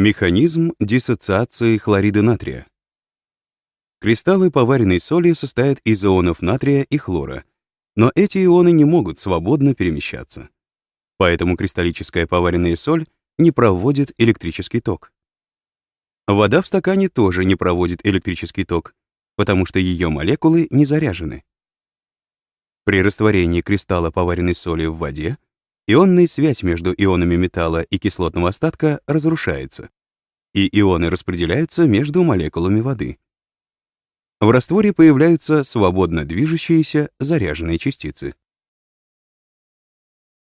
Механизм диссоциации хлорида натрия. Кристаллы поваренной соли состоят из ионов натрия и хлора, но эти ионы не могут свободно перемещаться. Поэтому кристаллическая поваренная соль не проводит электрический ток. Вода в стакане тоже не проводит электрический ток, потому что ее молекулы не заряжены. При растворении кристалла поваренной соли в воде ионная связь между ионами металла и кислотного остатка разрушается, и ионы распределяются между молекулами воды. В растворе появляются свободно движущиеся заряженные частицы.